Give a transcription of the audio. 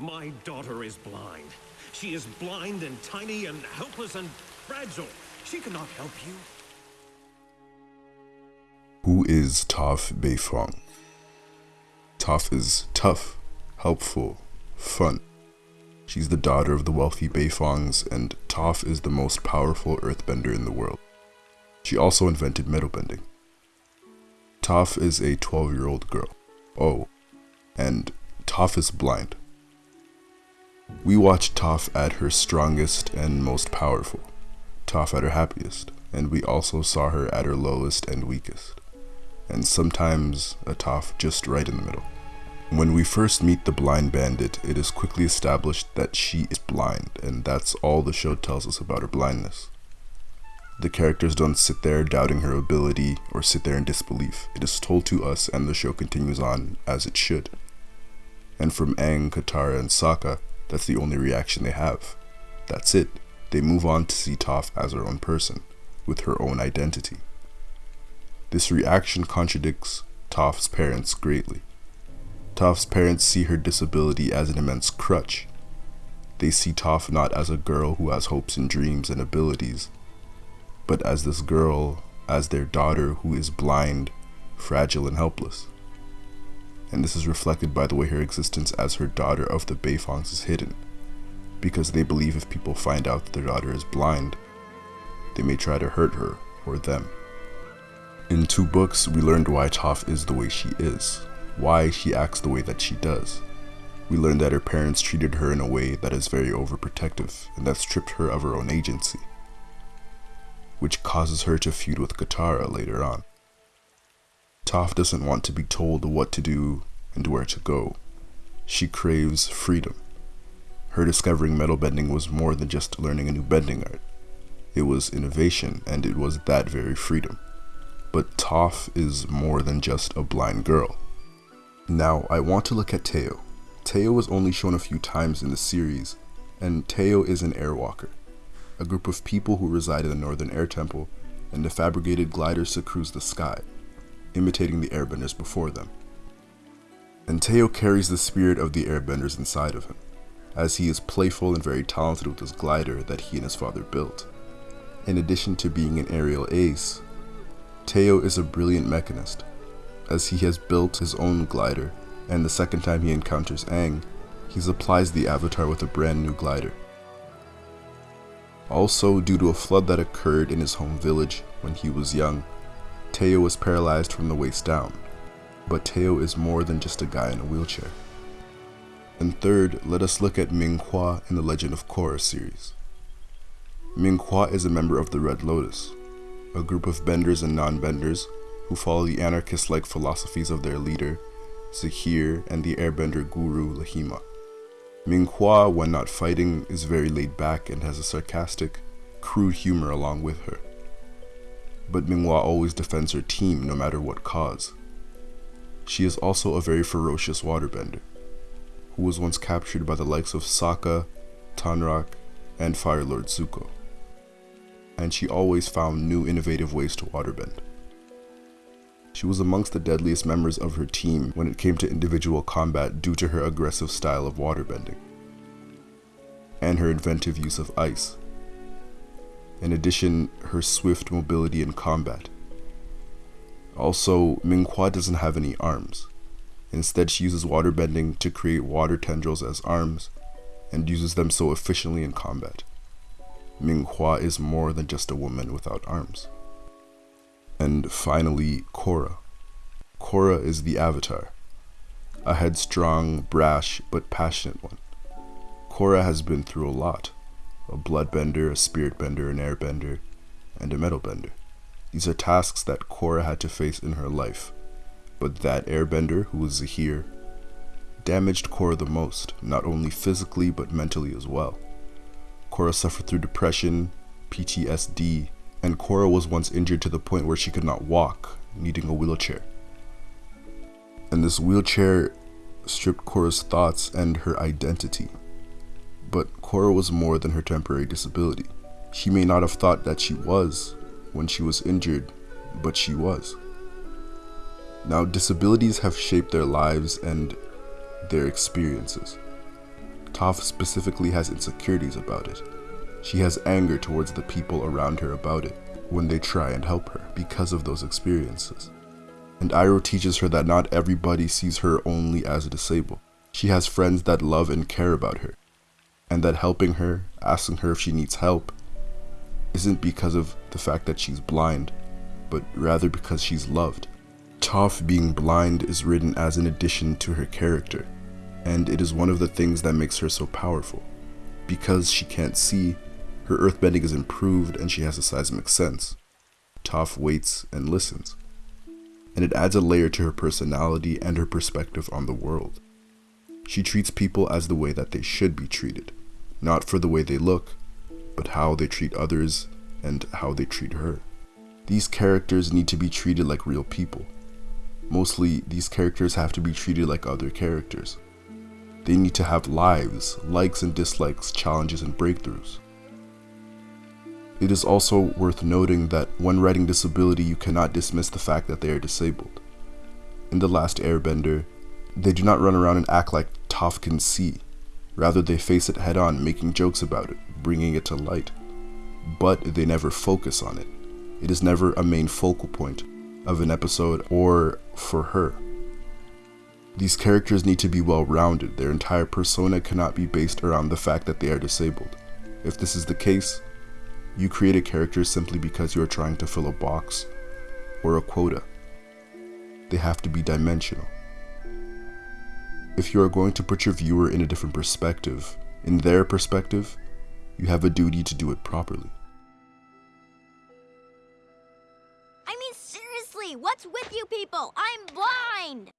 My daughter is blind. She is blind and tiny and helpless and fragile. She cannot help you. Who is Toph Beifong? Toph is tough, helpful, fun. She's the daughter of the wealthy Beifongs, and Toph is the most powerful earthbender in the world. She also invented metal bending. Toph is a 12 year old girl. Oh, and Toph is blind. We watched Toph at her strongest and most powerful, Toph at her happiest, and we also saw her at her lowest and weakest, and sometimes a Toph just right in the middle. When we first meet the blind bandit, it is quickly established that she is blind, and that's all the show tells us about her blindness. The characters don't sit there doubting her ability or sit there in disbelief. It is told to us, and the show continues on as it should. And from Aang, Katara, and Sokka, that's the only reaction they have. That's it. They move on to see Toph as her own person, with her own identity. This reaction contradicts Toph's parents greatly. Toph's parents see her disability as an immense crutch. They see Toph not as a girl who has hopes and dreams and abilities, but as this girl, as their daughter who is blind, fragile, and helpless and this is reflected by the way her existence as her daughter of the Beifongs is hidden, because they believe if people find out that their daughter is blind, they may try to hurt her or them. In two books, we learned why Toph is the way she is, why she acts the way that she does. We learned that her parents treated her in a way that is very overprotective and that stripped her of her own agency, which causes her to feud with Katara later on. Toph doesn't want to be told what to do and where to go. She craves freedom. Her discovering metal bending was more than just learning a new bending art. It was innovation, and it was that very freedom. But Toph is more than just a blind girl. Now, I want to look at Teo. Teo was only shown a few times in the series, and Teo is an airwalker, a group of people who reside in the Northern Air Temple and the fabricated gliders to cruise the sky imitating the airbenders before them. And Teo carries the spirit of the airbenders inside of him, as he is playful and very talented with his glider that he and his father built. In addition to being an aerial ace, Teo is a brilliant mechanist, as he has built his own glider, and the second time he encounters Aang, he supplies the Avatar with a brand new glider. Also, due to a flood that occurred in his home village when he was young, Teo is paralyzed from the waist down, but Teo is more than just a guy in a wheelchair. And third, let us look at Ming Hua in the Legend of Korra series. Ming Hua is a member of the Red Lotus, a group of benders and non-benders who follow the anarchist-like philosophies of their leader, Zahir, and the airbender guru Laghima. Ming Hua, when not fighting, is very laid back and has a sarcastic, crude humor along with her but Minghua always defends her team no matter what cause. She is also a very ferocious waterbender, who was once captured by the likes of Sokka, Tonraq, and Fire Lord Zuko. And she always found new innovative ways to waterbend. She was amongst the deadliest members of her team when it came to individual combat due to her aggressive style of waterbending, and her inventive use of ice, in addition, her swift mobility in combat. Also, Minghua doesn't have any arms. Instead, she uses water bending to create water tendrils as arms, and uses them so efficiently in combat. Minghua is more than just a woman without arms. And finally, Korra. Korra is the Avatar, a headstrong, brash, but passionate one. Korra has been through a lot a bloodbender, a spirit bender, an airbender, and a metal bender. These are tasks that Korra had to face in her life, but that airbender, who was Zahir, damaged Korra the most, not only physically but mentally as well. Korra suffered through depression, PTSD, and Korra was once injured to the point where she could not walk, needing a wheelchair. And this wheelchair stripped Korra's thoughts and her identity. But Korra was more than her temporary disability. She may not have thought that she was when she was injured, but she was. Now, disabilities have shaped their lives and their experiences. Toph specifically has insecurities about it. She has anger towards the people around her about it when they try and help her because of those experiences. And Iroh teaches her that not everybody sees her only as a disabled. She has friends that love and care about her, and that helping her, asking her if she needs help, isn't because of the fact that she's blind, but rather because she's loved. Toph being blind is written as an addition to her character, and it is one of the things that makes her so powerful. Because she can't see, her earthbending is improved and she has a seismic sense. Toph waits and listens, and it adds a layer to her personality and her perspective on the world. She treats people as the way that they should be treated, not for the way they look, but how they treat others and how they treat her. These characters need to be treated like real people. Mostly, these characters have to be treated like other characters. They need to have lives, likes and dislikes, challenges and breakthroughs. It is also worth noting that when writing disability, you cannot dismiss the fact that they are disabled. In The Last Airbender, they do not run around and act like can see. Rather, they face it head on, making jokes about it, bringing it to light. But they never focus on it. It is never a main focal point of an episode or for her. These characters need to be well rounded. Their entire persona cannot be based around the fact that they are disabled. If this is the case, you create a character simply because you are trying to fill a box or a quota. They have to be dimensional. If you are going to put your viewer in a different perspective, in their perspective, you have a duty to do it properly. I mean, seriously, what's with you people? I'm blind!